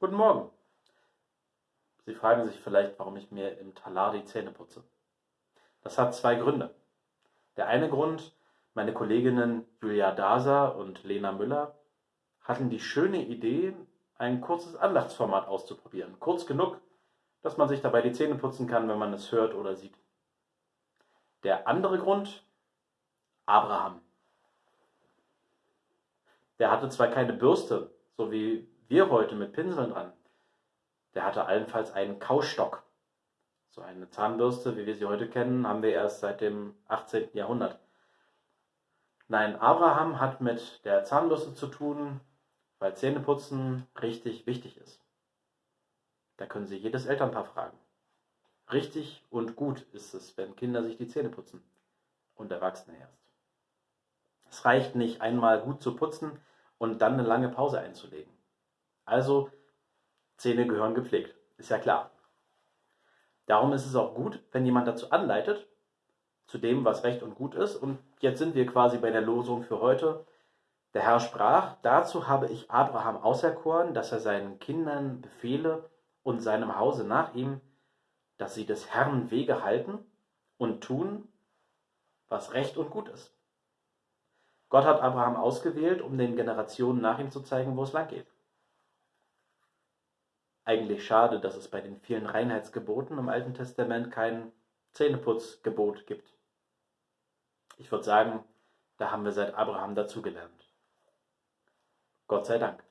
Guten Morgen. Sie fragen sich vielleicht, warum ich mir im Talar die Zähne putze. Das hat zwei Gründe. Der eine Grund, meine Kolleginnen Julia Daser und Lena Müller hatten die schöne Idee, ein kurzes Andachtsformat auszuprobieren. Kurz genug, dass man sich dabei die Zähne putzen kann, wenn man es hört oder sieht. Der andere Grund, Abraham. Der hatte zwar keine Bürste, so wie wir heute mit Pinseln dran. Der hatte allenfalls einen Kaustock. So eine Zahnbürste, wie wir sie heute kennen, haben wir erst seit dem 18. Jahrhundert. Nein, Abraham hat mit der Zahnbürste zu tun, weil Zähneputzen richtig wichtig ist. Da können Sie jedes Elternpaar fragen. Richtig und gut ist es, wenn Kinder sich die Zähne putzen und Erwachsene erst. Es reicht nicht, einmal gut zu putzen und dann eine lange Pause einzulegen. Also, Zähne gehören gepflegt, ist ja klar. Darum ist es auch gut, wenn jemand dazu anleitet, zu dem, was recht und gut ist. Und jetzt sind wir quasi bei der Losung für heute. Der Herr sprach, dazu habe ich Abraham auserkoren, dass er seinen Kindern befehle und seinem Hause nach ihm, dass sie des Herrn Wege halten und tun, was recht und gut ist. Gott hat Abraham ausgewählt, um den Generationen nach ihm zu zeigen, wo es lang geht. Eigentlich schade, dass es bei den vielen Reinheitsgeboten im Alten Testament kein Zähneputzgebot gibt. Ich würde sagen, da haben wir seit Abraham dazugelernt. Gott sei Dank.